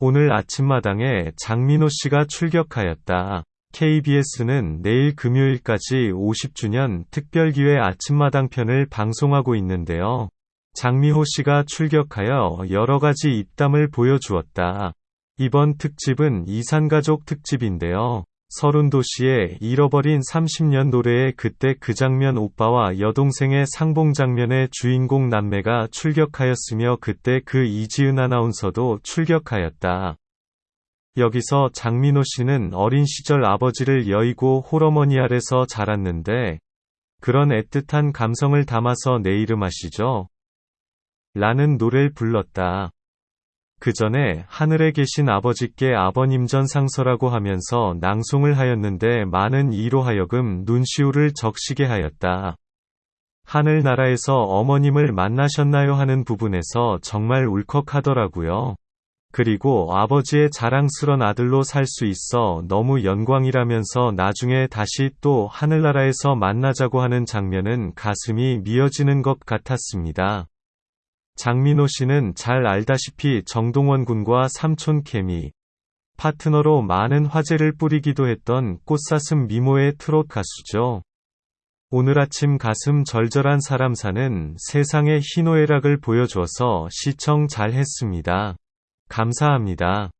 오늘 아침마당에 장민호 씨가 출격하였다. KBS는 내일 금요일까지 50주년 특별기획 아침마당 편을 방송하고 있는데요. 장미호 씨가 출격하여 여러 가지 입담을 보여주었다. 이번 특집은 이산가족 특집인데요. 서른도시의 잃어버린 30년 노래의 그때 그 장면 오빠와 여동생의 상봉 장면의 주인공 남매가 출격하였으며 그때 그 이지은 아나운서도 출격하였다. 여기서 장민호 씨는 어린 시절 아버지를 여의고 홀어머니 아래서 자랐는데 그런 애틋한 감성을 담아서 내 이름 아시죠? 라는 노래를 불렀다. 그 전에 하늘에 계신 아버지께 아버님 전 상서라고 하면서 낭송을 하였는데 많은 이로 하여금 눈시울을 적시게 하였다. 하늘나라에서 어머님을 만나셨나요 하는 부분에서 정말 울컥하더라고요. 그리고 아버지의 자랑스런 아들로 살 수 있어 너무 영광이라면서 나중에 다시 또 하늘나라에서 만나자고 하는 장면은 가슴이 미어지는 것 같았습니다. 장민호 씨는 잘 알다시피 정동원 군과 삼촌 케미, 파트너로 많은 화제를 뿌리기도 했던 꽃사슴 미모의 트롯 가수죠. 오늘 아침 가슴 절절한 사람사는 세상의 희노애락을 보여줘서 시청 잘 했습니다. 감사합니다.